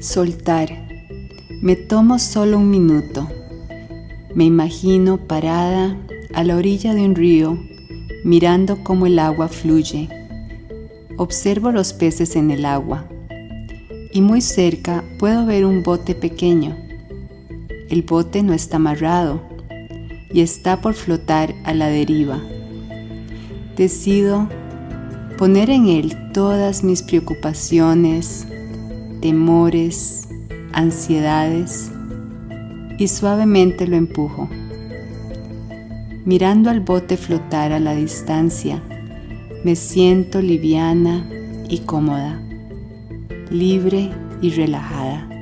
Soltar. Me tomo solo un minuto. Me imagino parada a la orilla de un río, mirando cómo el agua fluye. Observo los peces en el agua y muy cerca puedo ver un bote pequeño. El bote no está amarrado y está por flotar a la deriva. Decido poner en él todas mis preocupaciones, temores, ansiedades y suavemente lo empujo. Mirando al bote flotar a la distancia, me siento liviana y cómoda, libre y relajada.